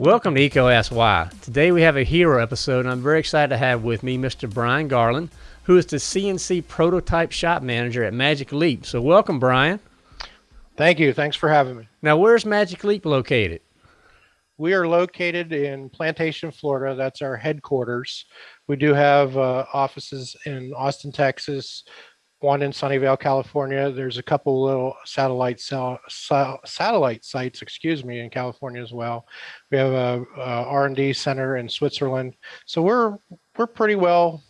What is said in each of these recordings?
Welcome to EECO Ask Why. Today we have a hero episode, and I'm very excited to have with me Mr. Brian Garland, who is the CNC prototype shop manager at Magic Leap. So, welcome, Brian. Thank you. Thanks for having me. Now, where's Magic Leap located? We are located in Plantation, Florida. That's our headquarters. We do have uh, offices in Austin, Texas, one in Sunnyvale, California. There's a couple little satellite cell, satellite sites, excuse me, in California as well. We have a, a R&D center in Switzerland. So we're we're pretty well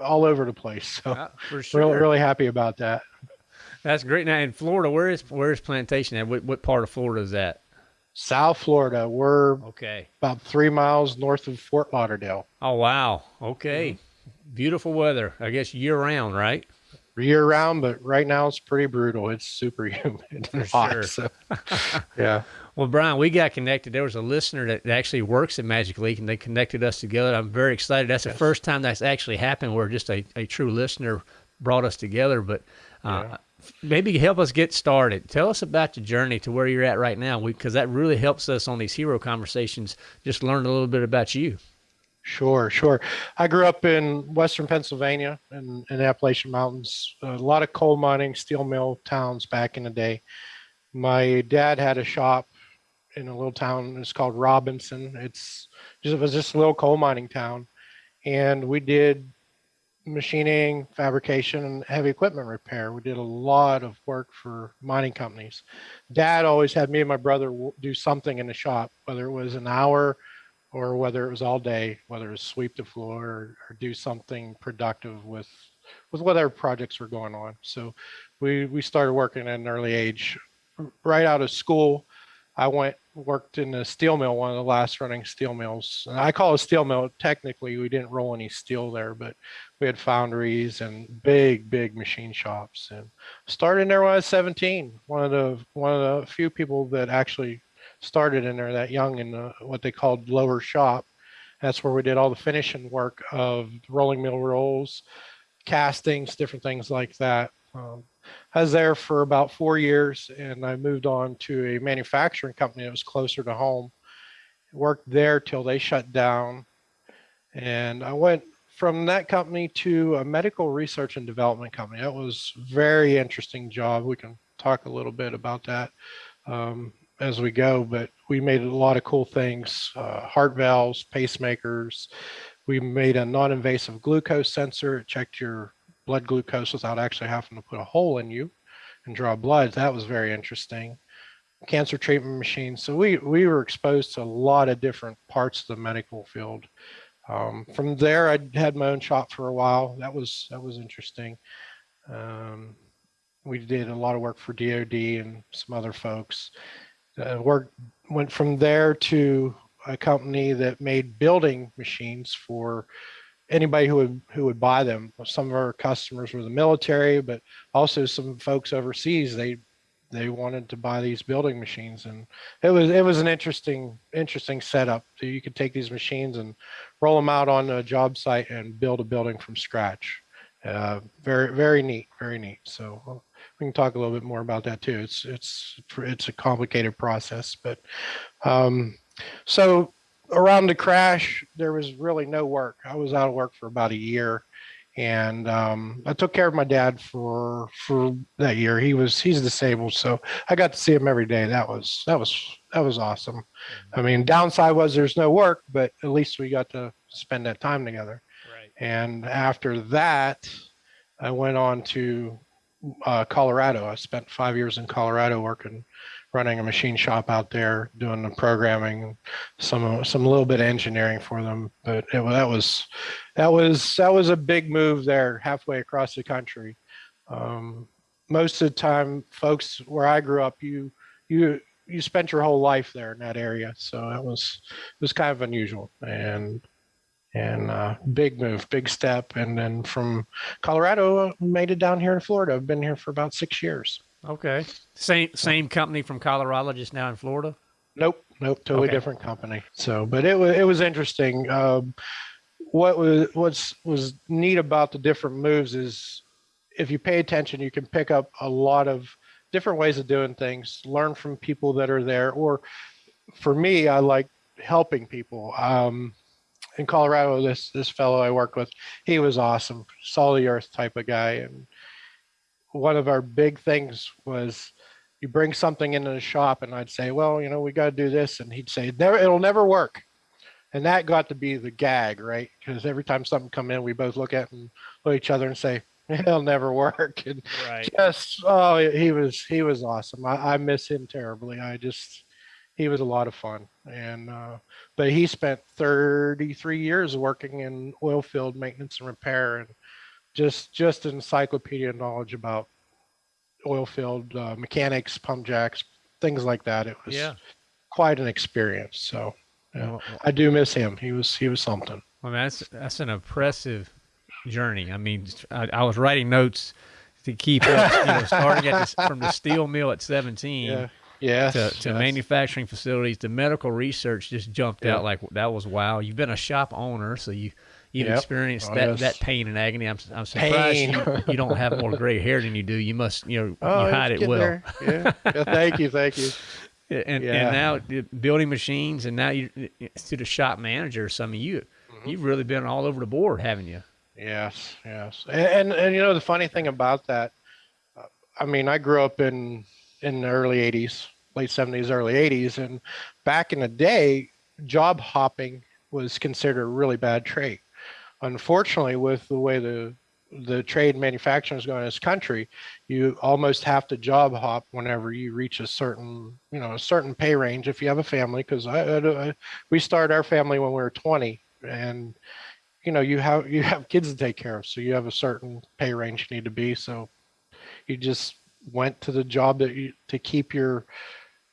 all over the place. So for sure. really really happy about that. That's great. Now in Florida, where is where is Plantation at? What, what part of Florida is that? South Florida. We're okay. About three miles north of Fort Lauderdale. Oh wow. Okay. Mm-hmm. Beautiful weather. I guess year round, right? Year round, but right now it's pretty brutal. It's super humid hot. Sure. So, yeah. Well, Brian, we got connected. There was a listener that actually works at Magic Leap, and they connected us together. I'm very excited. That's yes. the first time that's actually happened where just a, a true listener brought us together. But uh, yeah. maybe help us get started. Tell us about your journey to where you're at right now, because that really helps us on these hero conversations. Just learn a little bit about you. Sure, sure. I grew up in western Pennsylvania in, the Appalachian Mountains. A lot of coal mining, steel mill towns back in the day. My dad had a shop in a little town. It's called Robinson. It's just it was just a little coal mining town, and we did machining, fabrication, and heavy equipment repair. We did a lot of work for mining companies. Dad always had me and my brother do something in the shop, whether it was an hour or whether it was all day, whether it was sweep the floor or, or do something productive with with whatever projects were going on. So we we started working at an early age. Right out of school, I went worked in a steel mill, one of the last running steel mills. And I call it a steel mill. Technically, we didn't roll any steel there, but we had foundries and big, big machine shops. And started there when I was 17. One of the one of the few people that actually started in there that young in the, what they called lower shop. That's where we did all the finishing work of rolling mill rolls, castings, different things like that. Um, I was there for about four years and I moved on to a manufacturing company that was closer to home. Worked there till they shut down. And I went from that company to a medical research and development company. That was very interesting job. We can talk a little bit about that. Um, as we go, but we made a lot of cool things, uh, heart valves, pacemakers. We made a non-invasive glucose sensor. It checked your blood glucose without actually having to put a hole in you and draw blood. That was very interesting. Cancer treatment machines. So we, we were exposed to a lot of different parts of the medical field. Um, from there, I had my own shop for a while. That was that was interesting. Um, we did a lot of work for DoD and some other folks uh, work went from there to a company that made building machines for anybody who would who would buy them. Some of our customers were the military, but also some folks overseas. They they wanted to buy these building machines, and it was it was an interesting interesting setup. So you could take these machines and roll them out on a job site and build a building from scratch. Uh, very very neat, very neat. So we can talk a little bit more about that too. It's it's it's a complicated process, but um, so around the crash, there was really no work. I was out of work for about a year, and um, I took care of my dad for for that year. He was he's disabled, so I got to see him every day. That was that was that was awesome. I mean, downside was there's no work, but at least we got to spend that time together. Right. And after that, I went on to uh, Colorado. I spent five years in Colorado working, running a machine shop out there, doing the programming, some some little bit of engineering for them. But it, that was that was that was a big move there, halfway across the country. Um, most of the time, folks where I grew up, you you you spent your whole life there in that area, so it was it was kind of unusual and and uh, big move, big step. And then from Colorado, made it down here in Florida. I've been here for about six years. Okay. Same same company from Colorado, just now in Florida. Nope, nope, totally okay. different company. So, but it was it was interesting. Um, what was what's was neat about the different moves is if you pay attention, you can pick up a lot of different ways of doing things, learn from people that are there. Or for me, I like helping people. Um, in Colorado, this this fellow I worked with, he was awesome, solid earth type of guy. And one of our big things was you bring something into the shop and I'd say, well, you know, we got to do this. And he'd say, never, it'll never work. And that got to be the gag, right? Because every time something come in, we both look at and look at each other and say, it'll never work. And Right. just, oh, he was, he was awesome. I, I miss him terribly. I just, he was a lot of fun. And, uh, but he spent 33 years working in oil field maintenance and repair and just, just encyclopedia knowledge about oil field uh, mechanics, pump jacks, things like that. It was Yeah. quite an experience. So yeah, Well, I do miss him. He was he was something. Mean, that's that's an impressive journey. I mean, I, I was writing notes to keep up, you know, starting at the, from the steel mill at 17 Yeah. Yes. to, to yes. manufacturing facilities. The medical research just jumped Yeah. out like that was wow. You've been a shop owner, so you you've Yep. experienced Oh, that, yes. that pain and agony. I'm I'm surprised you, you don't have more gray hair than you do. You must you know Oh, you hide it well. there. Yeah. yeah. Thank you. Thank you. And Yeah. and now building machines, and now you to the shop manager. Some of you, Mm-hmm. you've really been all over the board, haven't you? Yes. Yes. And, and and you know the funny thing about that, uh, I mean, I grew up in in the early '80s, late '70s, early '80s, and back in the day, job hopping was considered a really bad trait. Unfortunately, with the way the the trade manufacturing is going in this country, you almost have to job hop whenever you reach a certain, you know, a certain pay range if you have a family. Because I, I, I, we started our family when we were 20, and you know, you have you have kids to take care of, so you have a certain pay range you need to be. So you just went to the job that you to keep your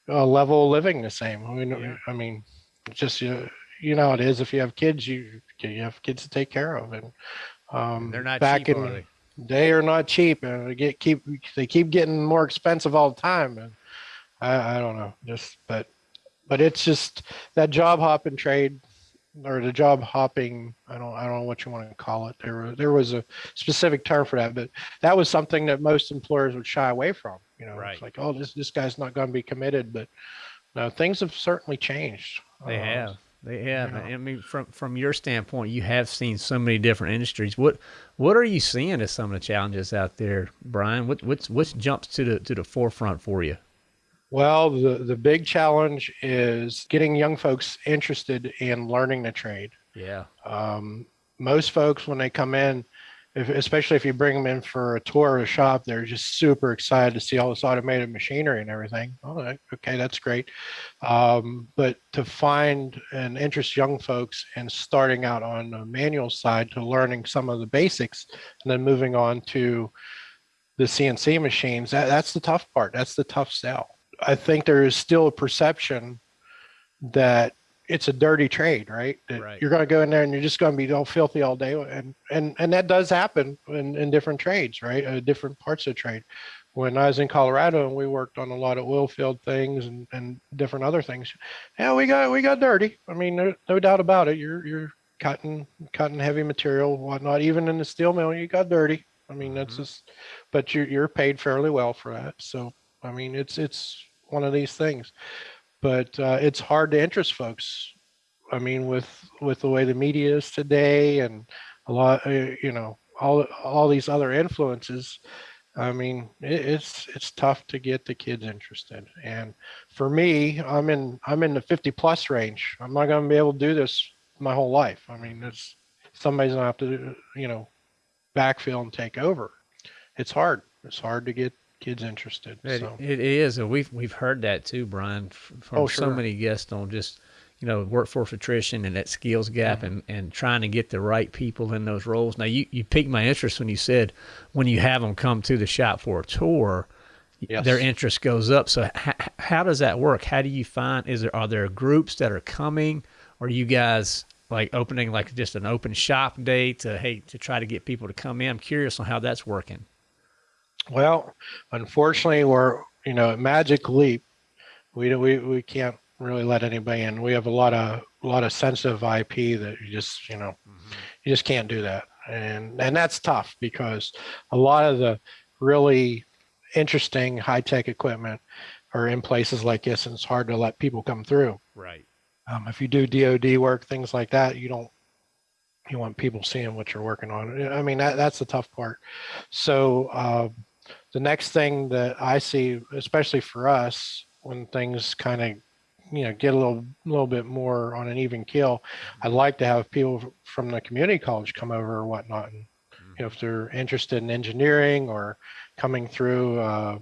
uh, level of living the same. I mean, Yeah. I mean, just you, you know it is. If you have kids, you you have kids to take care of, and um, They're not back cheap, in are they? they are not cheap, and they get keep they keep getting more expensive all the time. And I, I don't know, just but but it's just that job hopping trade or the job hopping. I don't I don't know what you want to call it. There was there was a specific term for that, but that was something that most employers would shy away from. You know, Right. it's like oh this this guy's not going to be committed, but no, things have certainly changed. They Uh, have. They have. yeah. I mean, from from your standpoint, you have seen so many different industries. What what are you seeing as some of the challenges out there, Brian? What what's what jumps to the to the forefront for you? Well, the, the big challenge is getting young folks interested in learning the trade. Yeah. Um, most folks, when they come in, if, especially if you bring them in for a tour of a shop, they're just super excited to see all this automated machinery and everything. Oh, okay, that's great. Um, but to find and interest young folks and starting out on the manual side to learning some of the basics and then moving on to the CNC machines, that, that's the tough part. That's the tough sell. I think there is still a perception that it's a dirty trade, right? That Right. You're going to go in there and you're just going to be all filthy all day, and and and that does happen in, in different trades, right? Uh, different parts of trade. When I was in Colorado and we worked on a lot of oil field things and, and different other things, yeah, we got we got dirty. I mean, no, no doubt about it. You're you're cutting cutting heavy material, whatnot. Even in the steel mill, you got dirty. I mean, that's Mhm. just, but you're you're paid fairly well for that. So I mean, it's it's one of these things but uh, it's hard to interest folks. I mean, with with the way the media is today, and a lot, uh, you know, all all these other influences. I mean, it, it's it's tough to get the kids interested. And for me, I'm in I'm in the 50 plus range. I'm not going to be able to do this my whole life. I mean, it's somebody's going to have to, you know, backfill and take over. It's hard. It's hard to get kids interested. It, so. it is, and we've we've heard that too, Brian, from Oh, so many guests on just you know workforce attrition and that skills gap, Mm-hmm. and and trying to get the right people in those roles. Now, you you piqued my interest when you said when you have them come to the shop for a tour, Yes. their interest goes up. So h- h- how does that work? How do you find? Is there are there groups that are coming, or you guys? Like opening like just an open shop day to hey to try to get people to come in. I'm curious on how that's working. Well, unfortunately, we're you know at Magic Leap, we we we can't really let anybody in. We have a lot of a lot of sensitive IP that you just you know you just can't do that. and and that's tough because a lot of the really interesting high tech equipment are in places like this, and it's hard to let people come through. Right. Um, if you do DoD work, things like that, you don't you want people seeing what you're working on. I mean, that, that's the tough part. So uh, the next thing that I see, especially for us, when things kind of you know get a little little bit more on an even keel, I'd like to have people from the community college come over or whatnot. And, you know, if they're interested in engineering or coming through uh,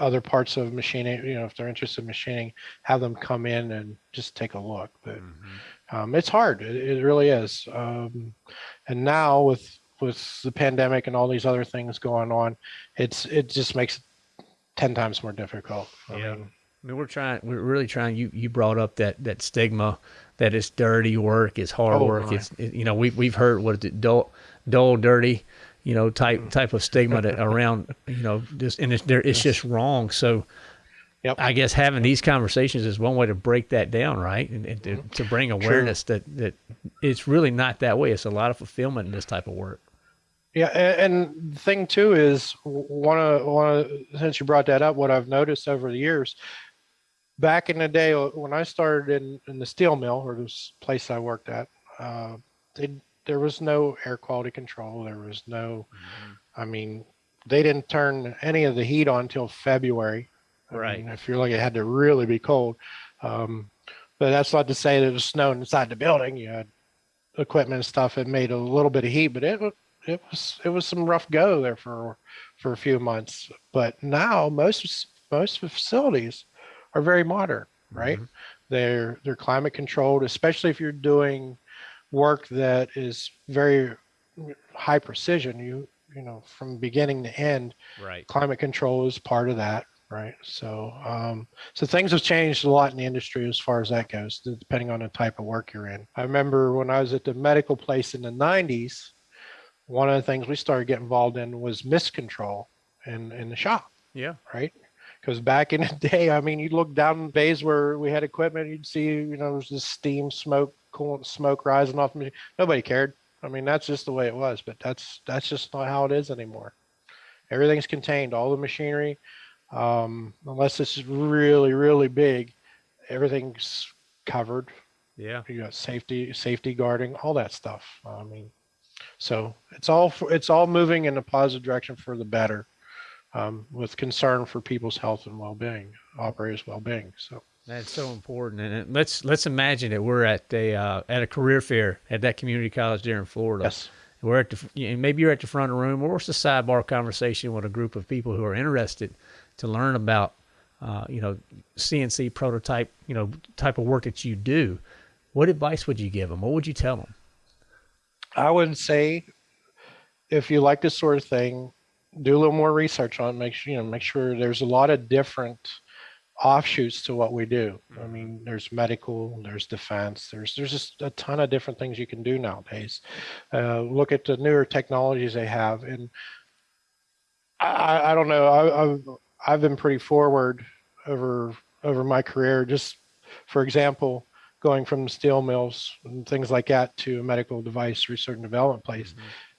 other parts of machining, you know, if they're interested in machining, have them come in and just take a look. But Mm-hmm. um, it's hard. It, it really is. Um, and now with with the pandemic and all these other things going on, it's it just makes it ten times more difficult. I Yeah. mean, I mean, we're trying. We're really trying. You you brought up that that stigma that it's dirty work, it's hard Oh, work. my. It's it, you know we've we've heard what is it dull, dull, dirty, you know type mm. type of stigma that around you know just and it's there it's just wrong. So. Yep. I guess having these conversations is one way to break that down, right? And, and to, mm-hmm. to bring awareness that, that it's really not that way. It's a lot of fulfillment in this type of work. Yeah, and the thing too is one of one of since you brought that up, what I've noticed over the years, back in the day uh, when I started in, in the steel mill or this place I worked at, uh, they, there was no air quality control. There was no, I mean, they didn't turn any of the heat on until February. I Right. mean, if you're like it had to really be cold, um, but that's not to say that it was snowing inside the building. You had equipment and stuff that made a little bit of heat, but it it was it was some rough go there for for a few months. But now most most facilities are very modern, right? They're they're climate controlled, especially if you're doing work that is very high precision. You you know from beginning to end, Right. climate control is part of that, right? So um, so things have changed a lot in the industry as far as that goes, depending on the type of work you're in. I remember when I was at the medical place in the 90s, one of the things we started getting involved in was mist control in in the shop, Yeah. right? Because back in the day, I mean, you'd look down bays where we had equipment, you'd see, you know, there's this steam, smoke, coolant smoke rising off. Nobody cared. I mean, that's just the way it was, but that's that's just not how it is anymore. Everything's contained, all the machinery, um, unless it's really, really big, everything's covered. Yeah. You got safety, safety guarding, all that stuff. I mean, so it's all for, it's all moving in a positive direction for the better, um, with concern for people's health and well-being, operators' well-being. So That's so important. And let's let's imagine that we're at a uh, at a career fair at that community college there in Florida. yes, We're at the you know, maybe you're at the front of the room, or it's a sidebar conversation with a group of people who are interested to learn about uh, you know CNC prototype you know type of work that you do. What advice would you give them? What would you tell them? I would say if you like this sort of thing, do a little more research on it. Make sure you know make sure there's a lot of different offshoots to what we do. I mean, there's medical, there's defense, there's there's just a ton of different things you can do nowadays. Uh, look at the newer technologies they have, and I, I- don't know. I, I've I've been pretty forward over over my career. Just for example, going from steel mills and things like that to a medical device research and development place.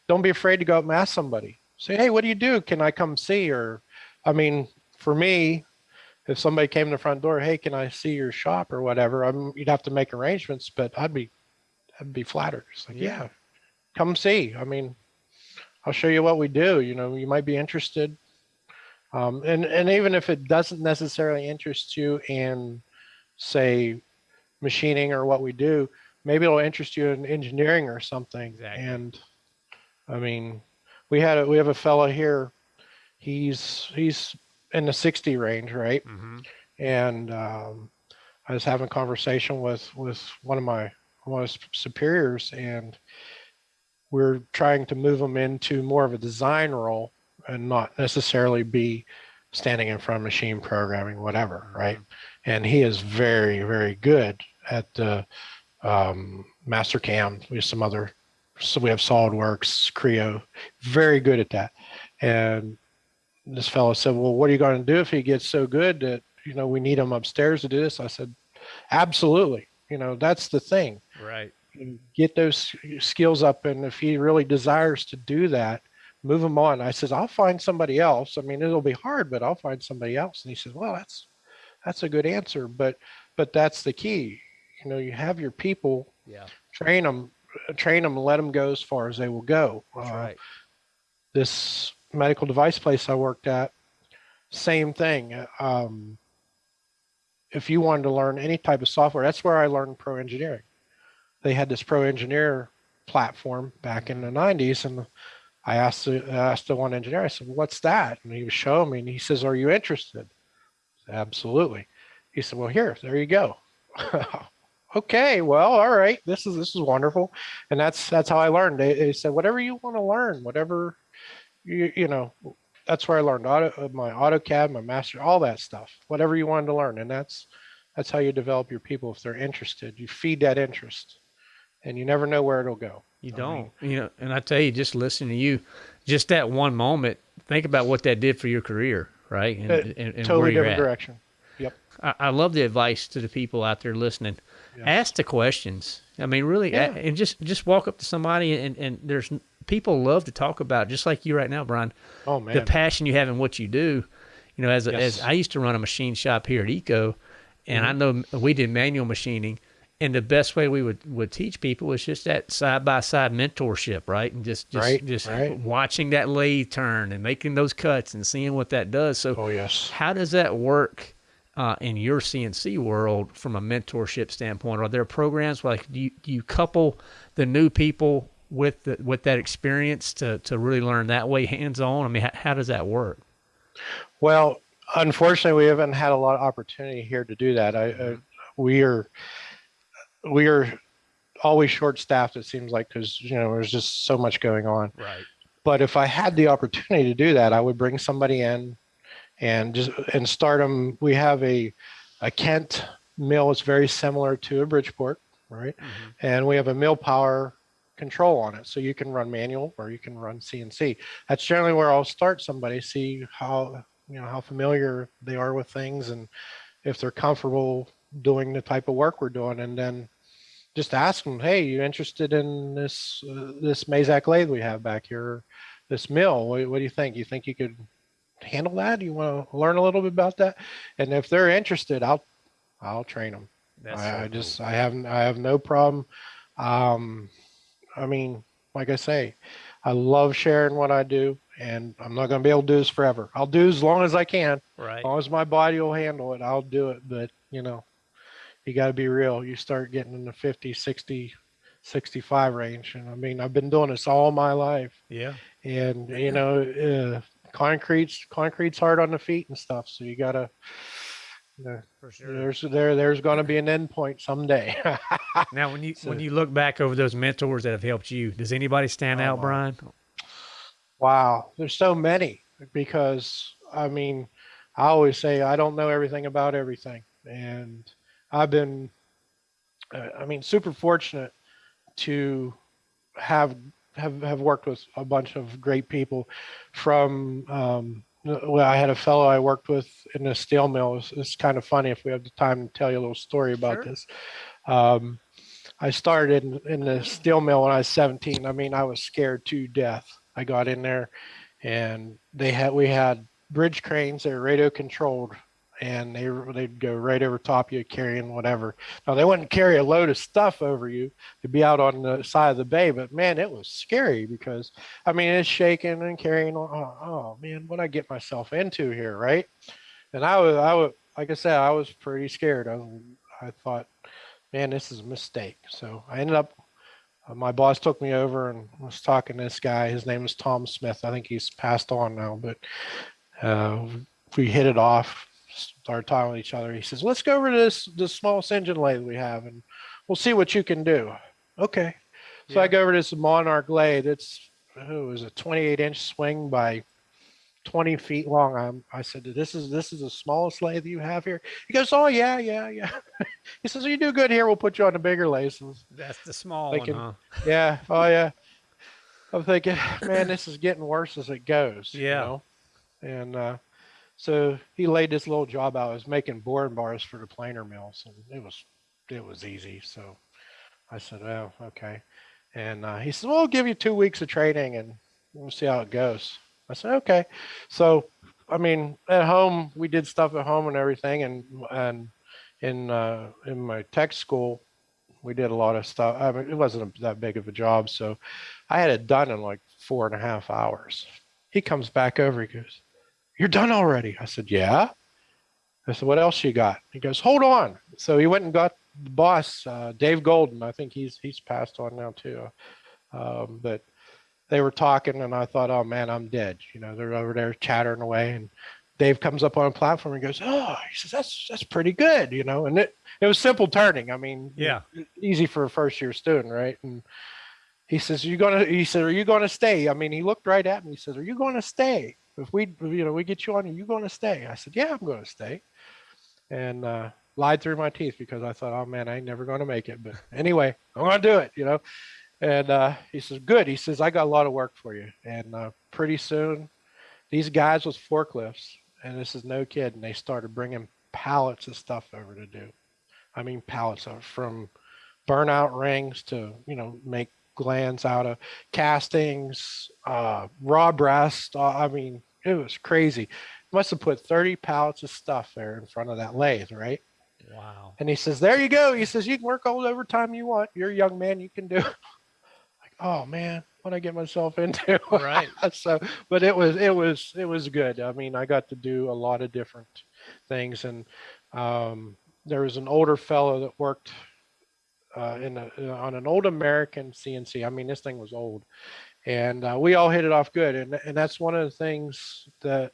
Don't be afraid to go up and ask somebody. Say, hey, what do you do? Can I come see? Or, I mean, for me, if somebody came to the front door, hey, can I see your shop or whatever? I'm, you'd have to make arrangements, but I'd be, I'd be flattered. It's like, Yeah. yeah, come see. I mean, I'll show you what we do. You know, you might be interested. Um, and and even if it doesn't necessarily interest you in, say, machining or what we do, maybe it'll interest you in engineering or something. Exactly. And I mean, we had a, we have a fellow here. He's he's in the 60 range, right? Mm-hmm. and um, I was having a conversation with with one of my one of my superiors, and we're trying to move him into more of a design role and not necessarily be standing in front of machine programming, whatever, right? And he is very very good at the um, Mastercam. We have some other, so we have SolidWorks, Creo, very good at that, and this fellow said, "Well, what are you going to do if he gets so good that you know we need him upstairs to do this?" I said, "Absolutely. You know that's the thing. Right. get those skills up. And if he really desires to do that, move him on. I says, I'll find somebody else. I mean, it'll be hard, but I'll find somebody else. And he says, well, that's, that's a good answer. But, but that's the key. You know, you have your people, Yeah. train them, train them, let them go as far as they will go. That's Uh, right. this medical device place I worked at, same thing. uh, Um, if you wanted to learn any type of software, that's where I learned pro engineering. They had this pro engineer platform back in the 90s, and I asked the, I asked the one engineer, I said, "What's that?" And he was showing me, and he says, "Are you interested?" I Absolutely. He said, "Well, here, there you go." okay, well, all right. This is this is wonderful, and that's that's how I learned. They, they said, "Whatever you want to learn, whatever you you know." That's where I learned auto, uh, my AutoCAD, my master, all that stuff. Whatever you wanted to learn, and that's that's how you develop your people if they're interested. You feed that interest, and you never know where it'll go. You don't. mean- you know, and I tell you, just listening to you, just that one moment, think about what that did for your career, right? And, Uh, and, and totally different direction. Yep. I, I love the advice to the people out there listening. Yeah. Ask the questions. I mean, really, Yeah. and just just walk up to somebody and and there's people love to talk about just like you right now, Brian. Oh man. The passion you have in what you do. You know, as a, as I used to run a machine shop here at EECO, and I Mm-hmm. know we did manual machining. And the best way we would, would teach people was just that side by side mentorship, right? And just just Right, just right. watching that lathe turn and making those cuts and seeing what that does. So oh yes. how does that work uh, in your CNC world from a mentorship standpoint? Are there programs like do you, do you couple the new people with the, with that experience to, to really learn that way hands on? I mean, how, how does that work? Well, unfortunately, we haven't had a lot of opportunity here to do that. I, uh, we are, we are always short staffed. It seems like because you know there's just so much going on. Right. But if I had the opportunity to do that, I would bring somebody in and just and start them. We have a a Kent mill. It's very similar to a Bridgeport, right? Mm-hmm. And we have a MillPWR control on it, so you can run manual or you can run CNC. That's generally where I'll start somebody, see how you know how familiar they are with things and if they're comfortable doing the type of work we're doing, and then just ask them, hey, you interested in this uh, this Mazak lathe we have back here, this mill? What, what do you think? You think you could handle that? Do You want to learn a little bit about that? And if they're interested, I'll I'll train them. That's I, so I just cool. I have I have no problem. Um, I mean, like I say, I love sharing what I do, and I'm not going to be able to do this forever. I'll do as long as I can, right. as long as my body will handle it. I'll do it, but you know, you got to be real. You start getting in the 50, 60, 65 range, and I mean, I've been doing this all my life, Yeah. and you know, uh, concrete's concrete's hard on the feet and stuff, so you got to. You know, For sure. there's there there's going to be an end point someday. Now, when you So- when you look back over those mentors that have helped you, does anybody stand Oh, out. Brian? wow, there's so many because I mean, I always say I don't know everything about everything, and I've been, uh, I mean, super fortunate to have have have worked with a bunch of great people from. Um, well, I had a fellow I worked with in a steel mill. It's, it's kind of funny if we have the time to tell you a little story about Sure. this. Um, I started in, in the steel mill when I was 17. I mean, I was scared to death. I got in there, and they had we had bridge cranes. They were radio controlled, and they they'd go right over top you carrying whatever. Now they wouldn't carry a load of stuff over you to be out on the side of the bay, but man, it was scary because I mean it's shaking and carrying. Oh, oh man, what I get myself into here, right? And I was I was like I said, I was pretty scared. I I thought, man, this is a mistake. So I ended up. Uh, my boss took me over and was talking to this guy. His name is Tom Smith. I think he's passed on now, but uh, we hit it off. Started talking with each other. He says, "Let's go over to this this smallest engine lathe we have, and we'll see what you can do." Okay. So I go over to this Monarch lathe. It's oh, it was a 28 inch swing by 20 feet long. I'm, I said, "This is this is the smallest lathe you have here." He goes, "Oh yeah, yeah, yeah." he says, "You do good here. We'll put you on the bigger lathes." And That's the small Thinking- one, huh? yeah. Oh yeah. I'm thinking, man, this is getting worse as it goes. you Yeah. know? And uh, so he laid this little job out. I was making boring bars for the planer mills, and it was it was easy. So I said, oh, okay. And uh, he said, well, I'll give you two weeks of training and we'll see how it goes. I said, okay. So, I mean, at home, we did stuff at home and everything. And, and in, uh, in my tech school, we did a lot of stuff. I mean, it wasn't that big of a job. So I had it done in like four and a half hours. He comes back over. He goes, you're done already. I said, yeah. I said, what else you got? He goes, hold on. So he went and got the boss, uh, Dave Golden. I think he's, he's passed on now too. Um, but they were talking and I thought, oh man, I'm dead. You know, they're over there chattering away and Dave comes up on a platform and goes, oh, he says, that's, that's pretty good, you know, and it, it was simple turning. I mean, yeah, easy for a first year student. Right. And he says, you going to, he said, are you going to stay? I mean, he looked right at me. He says, are you going to stay? If we, you know, we get you on, are you going to stay? I said, yeah, I'm going to stay. And, uh, lied through my teeth because I thought, oh man, I ain't never going to make it. But anyway, I'm going to do it, you know? And uh, he says, good. He says, I got a lot of work for you. And uh, pretty soon, these guys with forklifts, and this is no kid, and they started bringing pallets of stuff over to do. I mean, pallets of from burnout rings to, you know, make glands out of castings, uh, raw breast. Uh, I mean, it was crazy. Must have put 30 pallets of stuff there in front of that lathe, right? Wow. And he says, there you go. He says, you can work all the overtime you want. You're a young man. You can do it oh man, what I get myself into. Right. so, but it was, it was, it was good. I mean, I got to do a lot of different things and, um, there was an older fellow that worked uh, in a, on an old American CNC. I mean, this thing was old, and uh, we all hit it off good. And and that's one of the things that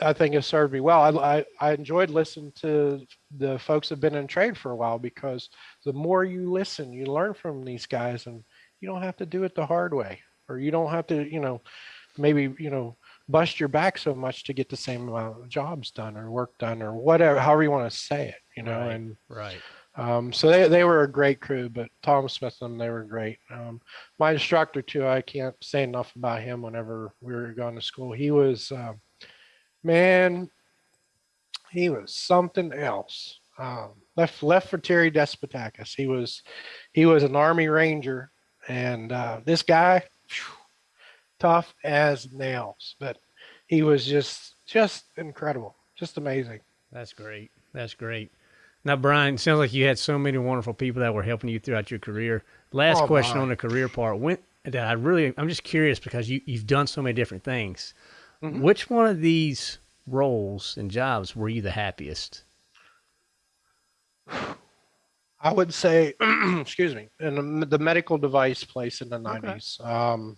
I think has served me well. I, I, I enjoyed listening to the folks that have been in trade for a while because the more you listen, you learn from these guys and you don't have to do it the hard way or you don't have to, you know, maybe, you know, bust your back so much to get the same amount of jobs done or work done or whatever, however you want to say it, you know, right, and right. Um, so they, they were a great crew, but Tom Smith and they were great. Um, my instructor too, I can't say enough about him whenever we were going to school. He was, um, man, he was something else. Um, left left for Terry Despotakis. He was he was an Army Ranger, and uh, this guy, tough as nails. But he was just just incredible, just amazing. That's great. That's great. Now, Brian, sounds like you had so many wonderful people that were helping you throughout your career. Last oh, question my. on the career part. When that I really, I'm just curious because you you've done so many different things. Mm-hmm. Which one of these roles and jobs were you the happiest? I would say, excuse me, in the medical device place in the okay. 90s. Um,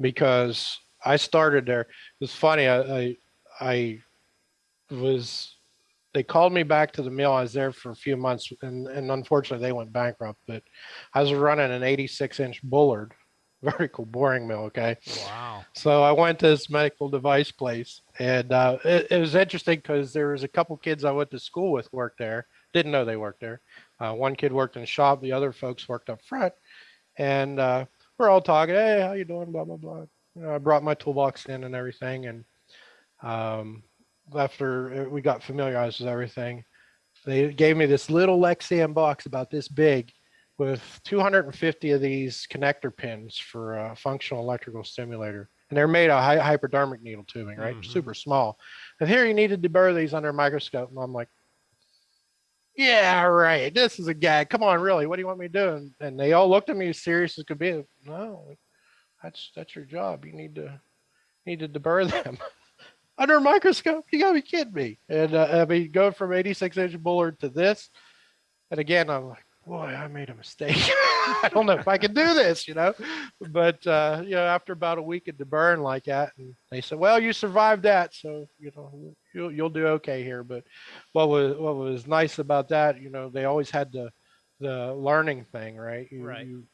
because I started there. It was funny. I, I, I, was, they called me back to the mill. I was there for a few months and, and unfortunately they went bankrupt, but I was running an 86 inch Bullard very cool boring mill. Okay. Wow. So I went to this medical device place, and uh, it, it, was interesting because there was a couple kids I went to school with worked there. Didn't know they worked there. Uh, one kid worked in the shop. The other folks worked up front, and uh, we're all talking. Hey, how you doing? Blah blah blah. You know, I brought my toolbox in and everything, and um, after we got familiarized with everything, they gave me this little Lexan box about this big with 250 of these connector pins for a functional electrical stimulator. And they're made of hypodermic needle tubing, right? Mm -hmm. Super small. And here you need to deburr these under a microscope. And I'm like, yeah, right. This is a gag. Come on, really? What do you want me to do? And, and they all looked at me as serious as could be. No, that's that's your job. You need to need to deburr them under a microscope. You gotta be kidding me. And uh, I mean, going from 86 inch Bullard to this, and again, I'm like, boy, I made a mistake. I don't know if I can do this, you know. But uh, you know, after about a week at the burn like that, and they said, "Well, you survived that, so you know you'll you'll do okay here." But what was what was nice about that, you know, they always had the the learning thing, right? You, right. You,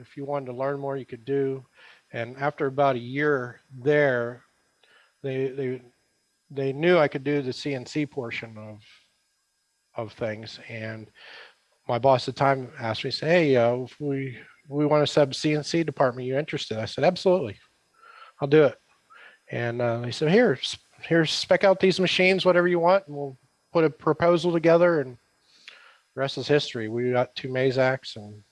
if you wanted to learn more, you could do. And after about a year there, they they they knew I could do the CNC portion of of things, and my boss at the time asked me, say, hey, uh, if we we want to sub CNC department, you interested? I said, absolutely, I'll do it. And uh, he said, here, here, spec out these machines, whatever you want, and we'll put a proposal together. And rest is history. We got two Mazaks and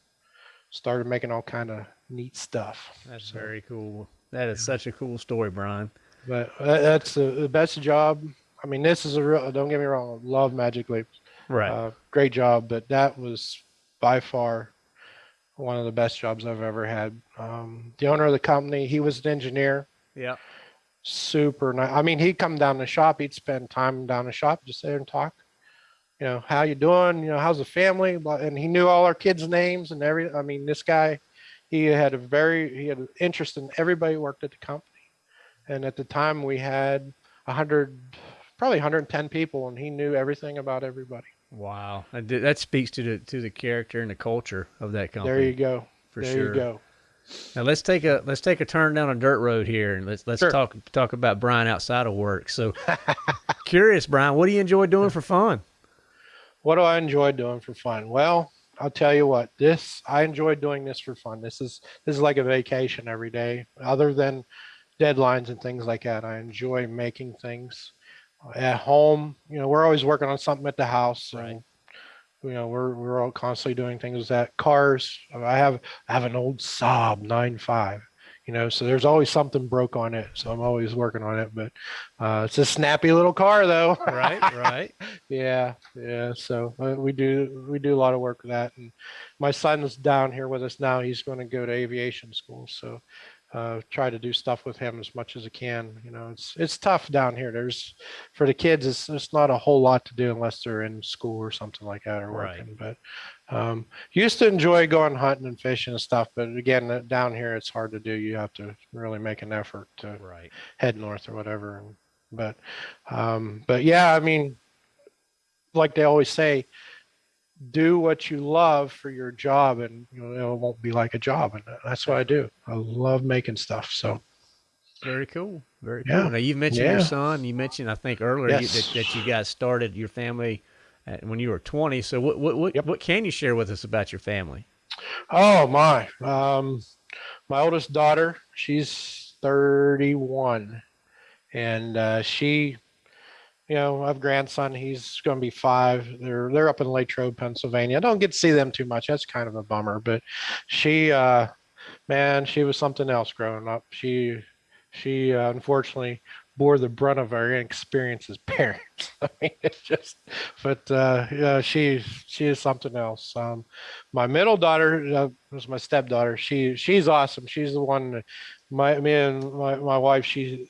started making all kind of neat stuff. That's So, very cool. That is such a cool story, Brian. But that- that's the, the best job. I mean, this is a real. Don't get me wrong. I love Magic Leap. Right. Uh, great job, but that was by far one of the best jobs I've ever had. Um, the owner of the company, he was an engineer. yeah. super nice. I mean, he'd come down the shop. He'd spend time down the shop, just there and talk. You know, how you doing? You know, how's the family? And he knew all our kids' names and every. I mean, this guy, he had a very he had an interest in everybody who worked at the company. And at the time, we had hundred, probably 110 people, and he knew everything about everybody. Wow. That, that speaks to the to the character and the culture of that company. There you go. For there sure. you go. Now let's take a let's take a turn down a dirt road here and let's let's Sure. talk talk about Brian outside of work. So curious, Brian, what do you enjoy doing for fun? What do I enjoy doing for fun? Well, I'll tell you what. This I enjoy doing this for fun. This is this is like a vacation every day. Other than deadlines and things like that, I enjoy making things at home. You know, we're always working on something at the house. Right. You know, we're we're all constantly doing things with that. Cars. I have I have an old Saab 9.5. You know, so there's always something broke on it. So I'm always working on it. But uh, it's a snappy little car, though. Right, right. Yeah, yeah. So uh, we do we do a lot of work with that, and my son's down here with us now. He's going to go to aviation school, so uh, try to do stuff with him as much as I can. You know, it's it's tough down here. There's for the kids, it's it's not a whole lot to do unless they're in school or something like that or Right. working. But um, used to enjoy going hunting and fishing and stuff, but again, uh, down here it's hard to do. You have to really make an effort to Right. head north or whatever. But, um, but yeah, I mean, like they always say, do what you love for your job, and you know it won't be like a job. And that's what I do. I love making stuff. So Very cool. Very Yeah. cool. Now you mentioned your son. You mentioned I think earlier you, that, that you guys started your family at, when you were 20. So what what what, Yep. what can you share with us about your family? Oh my. Um, my oldest daughter, she's 31, and uh, she, you know, I have grandson. He's going to be five. They're they're up in Latrobe, Pennsylvania. I don't get to see them too much. That's kind of a bummer. But she, uh, man, she was something else growing up. She she uh, unfortunately bore the brunt of our inexperience as parents. I mean, it's just, but uh, yeah, she she is something else. Um, my middle daughter uh, was my stepdaughter. She she's awesome. She's the one. My me and my, my wife. She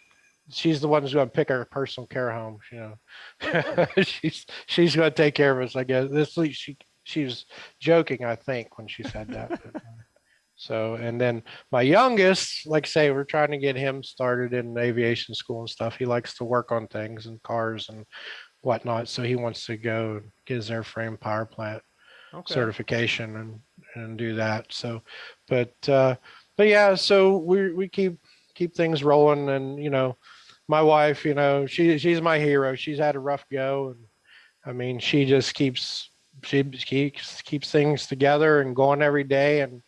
she's the one who's going to pick our personal care home. You know, she's she's going to take care of us. I guess this she she was joking. I think when she said that. but, uh, so and then my youngest, like I say, we're trying to get him started in aviation school and stuff. He likes to work on things and cars and whatnot. So he wants to go and get his airframe power plant Okay. certification and and do that. So, but uh, but yeah, so we we keep keep things rolling, and you know, my wife, you know, she she's my hero. She's had a rough go, and I mean, she just keeps she keeps keeps things together and going every day, and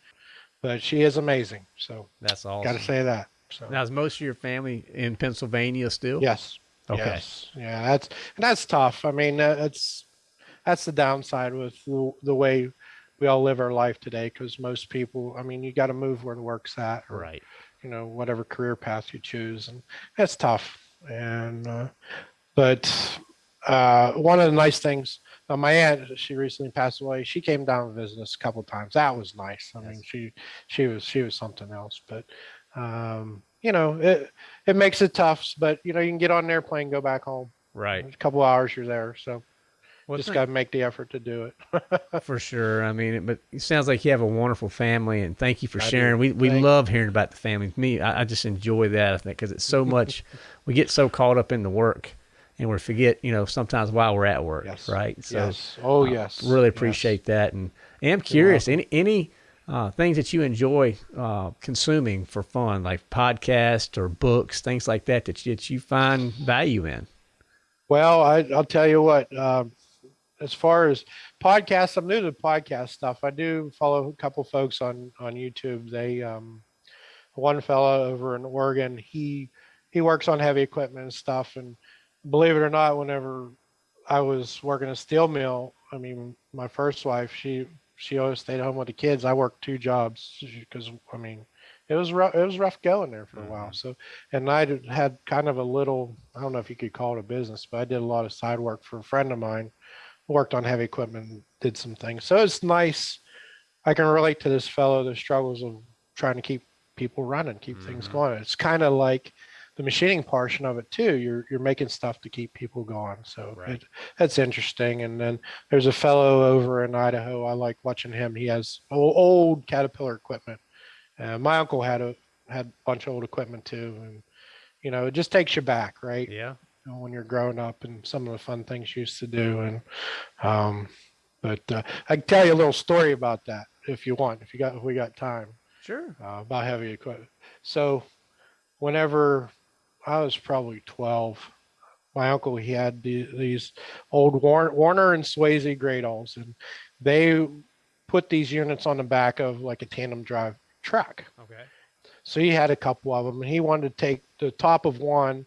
but she is amazing. So That's all. awesome. got to say that. So Now is most of your family in Pennsylvania still? yes, Okay. Yes. Yeah, that's and that's tough. I mean, uh, that's that's the downside with the, the way we all live our life today. Because most people, I mean, you got to move where the work's at, or Right. You know, whatever career path you choose, and that's tough. And uh, but uh, one of the nice things, uh, my aunt, she recently passed away. She came down and visited us a couple of times. That was nice. I mean, she she was she was something else. But um, you know, it it makes it tough. But you know, you can get on an airplane, go back home. Right. A couple hours, you're there. So Well, just got to make the effort to do it. For sure. I mean, it, but it sounds like you have a wonderful family, and thank you for I do. sharing. We we Thank- love hearing about the family. Me, I, I just enjoy that. I think because it's so much. we get so caught up in the work, and we forget, you know, sometimes while we're at work, yes. right? So yes. Oh uh, yes. really Yes. appreciate that, and I am curious. Any any uh, things that you enjoy uh, consuming for fun, like podcasts or books, things like that, that you, that you find value in. Well, I, I'll tell you what. Um, as far as podcasts, I'm new to podcast stuff. I do follow a couple folks on on YouTube. They um, one fellow over in Oregon. He he works on heavy equipment and stuff. And believe it or not, whenever I was working a steel mill, I mean, my first wife, she she always stayed home with the kids. I worked two jobs because I mean, it was rough. It was rough going there for a while. Mhm. So, and I had kind of a little. I don't know if you could call it a business, but I did a lot of side work for a friend of mine. Worked on heavy equipment, did some things. So it's nice. I can relate to this fellow. The struggles of trying to keep people running, keep things Mhm. going. It's kind of like the machining portion of it too. You're you're making stuff to keep people going. So Right. it, that's interesting. And then there's a fellow over in Idaho. I like watching him. He has old, old Caterpillar equipment. Uh, my uncle had a had a bunch of old equipment too, and you know it just takes you back, right? Yeah. You know, when you're growing up and some of the fun things you used to do. And um, but uh, I can tell you a little story about that if you want, if you got if we got time Sure. uh, about heavy equipment. So, whenever I was probably 12, my uncle he had the, these old Warner, Warner and Swasey Gradalls, and they put these units on the back of like a tandem drive truck. Okay. So he had a couple of them, and he wanted to take the top of one,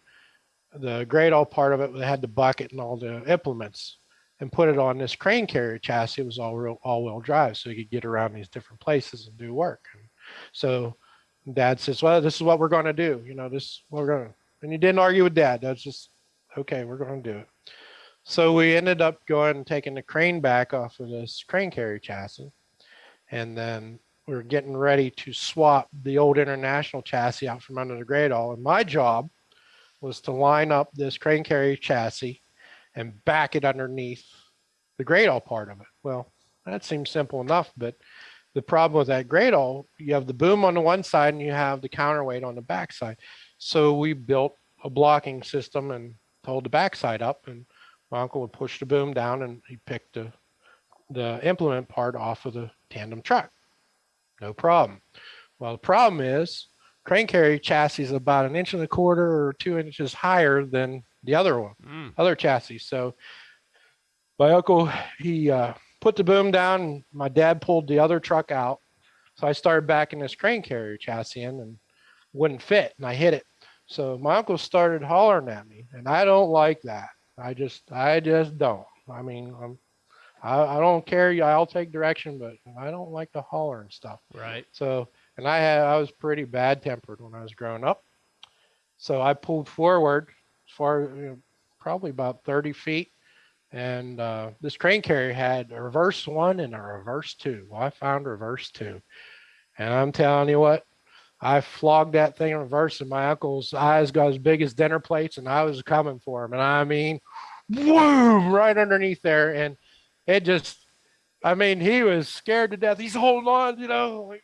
the Gradall part of it that had the bucket and all the implements, and put it on this crane carrier chassis. It was all real all-wheel drive, so he could get around these different places and do work. And so Dad says, "Well, this is what we're going to do. You know, this we're going to." And he didn't argue with Dad. That's just okay. We're going to do it. So we ended up going and taking the crane back off of this crane carrier chassis, and then we are getting ready to swap the old international chassis out from under the Gradall. And my job was to line up this crane carrier chassis and back it underneath the Gradall part of it. Well, that seems simple enough, but the problem with that Gradall, you have the boom on the one side and you have the counterweight on the back side. So we built a blocking system and pulled the back side up and my uncle would push the boom down and he picked the the implement part off of the tandem truck. No problem. Well, the problem is crane carry chassis is about an inch and a quarter or two inches higher than the other one, Mm. other chassis. So my uncle, he uh, put the boom down. And my dad pulled the other truck out. So I started backing this crane carrier chassis in and wouldn't fit, and I hit it. So my uncle started hollering at me, and I don't like that. I just, I just don't. I mean, I'm, I, I don't care. I'll take direction, but I don't like the holler and stuff. Right. So, and I had, I was pretty bad tempered when I was growing up. So I pulled forward as far, you know, probably about 30 feet. And uh, this crane carrier had a reverse one and a reverse two. Well, I found reverse two. And I'm telling you what, I flogged that thing in reverse, and my uncle's eyes got as big as dinner plates, and I was coming for him. And I mean, boom, right underneath there. And it just, I mean, he was scared to death. He's holding on, you know, like,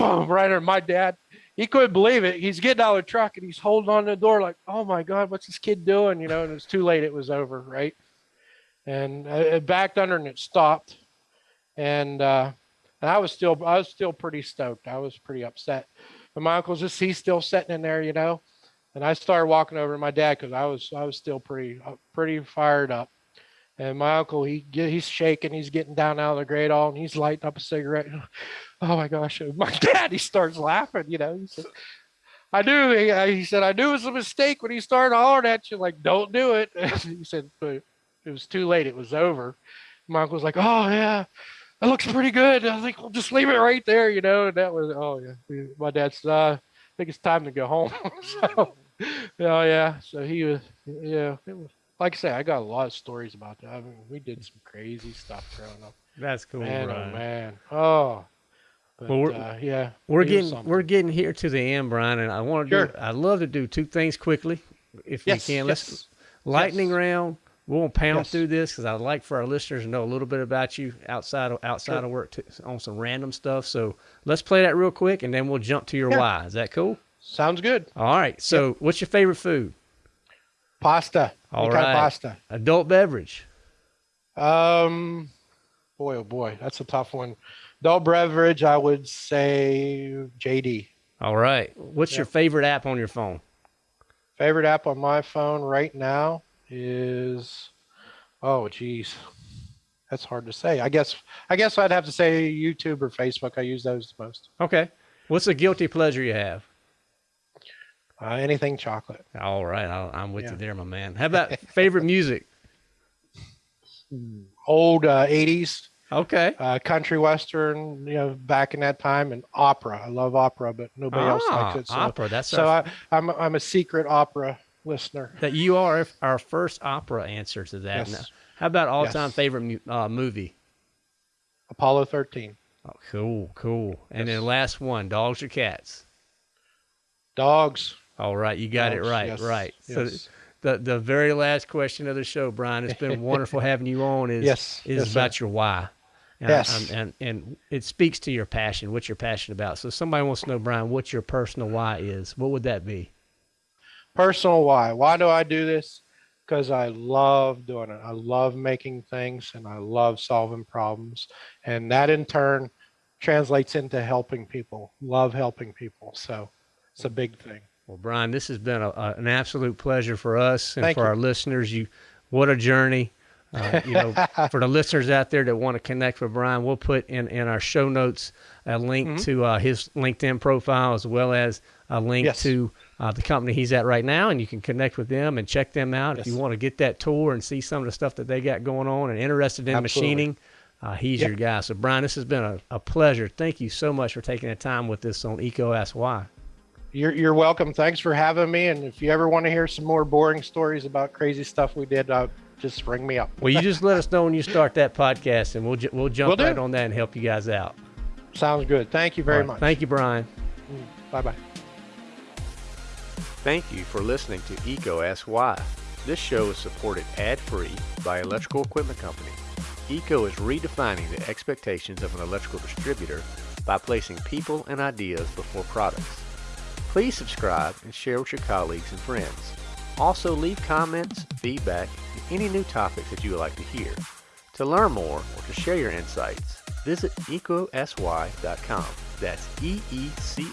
right under my dad. He couldn't believe it. He's getting out of the truck and he's holding on to the door, like, oh my God, what's this kid doing? You know, and it's too late. It was over, right? And uh, it backed under and it stopped. And, uh, and I was still, I was still pretty stoked. I was pretty upset. And my uncle's just, he's still sitting in there, you know. And I started walking over to my dad because I was, I was still pretty, uh, pretty fired up. And my uncle, he get, he's shaking, he's getting down out of the Gradall, and he's lighting up a cigarette. Oh my gosh! My dad, he starts laughing. You know, he said, "I knew." He, he said, "I knew it was a mistake when he started hollering at you. Like, don't do it." he said, "But it was too late. It was over." My uncle was like, "Oh yeah, that looks pretty good." I think we'll just leave it right there. You know, and that was, oh yeah. My dad said, uh, "I think it's time to go home." so, oh yeah. So he was, yeah. It was like I say, I got a lot of stories about that. I mean, we did some crazy stuff growing up. That's cool, man, Brian. oh man, oh. But, Well, we're- uh, yeah, We're getting something. we're getting here to the end, Brian, and I want to Sure. do. I'd love to do two things quickly, if yes, we can. Let's yes. lightning yes. round. We won't pound through this because I'd like for our listeners to know a little bit about you outside of outside Sure. of work to, on some random stuff. So let's play that real quick, and then we'll jump to your Yeah. why. Is that cool? Sounds good. All right. So, what's your favorite food? Pasta. All Any kind of pasta. Adult beverage. Um, boy, oh boy, that's a tough one. Adult beverage, I would say JD. All right. What's your favorite app on your phone? Favorite app on my phone right now is, oh geez, that's hard to say. I guess I guess I'd have to say YouTube or Facebook. I use those the most. Okay. What's a guilty pleasure you have? Uh, anything chocolate. All right. I'll, I'm with Yeah. you there, my man. How about favorite music? old uh, 80s Okay. uh, country western, you know, back in that time, and opera. I love opera, but nobody else Ah, likes it. So, opera. That's so our, I, I'm I'm a secret opera listener. that you are our first opera answer to that. Yes. Now, how about all-time Yes. favorite mu- uh, movie? Apollo 13, Oh, cool, cool. And then last one, dogs or cats? dogs. All right, you got it right, yes, right. So the the very last question of the show, Brian, it's been wonderful having you on. Is Yes, is yes, sir. about your why. And, Yes. um, and and it speaks to your passion, what you're passionate about. So somebody wants to know, Brian, what your personal why is. What would that be? Personal why? Why do I do this? Because I love doing it. I love making things, and I love solving problems, and that in turn translates into helping people. Love helping people. So it's a big thing. Well, Brian, this has been a, a, an absolute pleasure for us and Thank for you. our listeners. You, what a journey! Uh, you know, for the listeners out there that want to connect with Brian, we'll put in, in our show notes a link Mhm. to uh, his LinkedIn profile as well as a link Yes. to uh, the company he's at right now, and you can connect with them and check them out if you want to get that tour and see some of the stuff that they got going on and interested in Absolutely. machining. Uh, he's Yep. your guy. So, Brian, this has been a, a pleasure. Thank you so much for taking the time with us on EECO Ask Why. You're, you're welcome. Thanks for having me. And if you ever want to hear some more boring stories about crazy stuff we did, uh, just ring me up. Well, you just let us know when you start that podcast, and we'll ju- we'll jump Will right on that and help you guys out. Sounds good. Thank you very All right. much. Thank you, Brian. Bye bye. Thank you for listening to EECO Ask Why. This show is supported ad-free by Electrical Equipment Company. EECO is redefining the expectations of an electrical distributor by placing people and ideas before products. Please subscribe and share with your colleagues and friends. Also leave comments, feedback, and any new topics that you would like to hear. To learn more or to share your insights, visit ecosy.com. That's E E C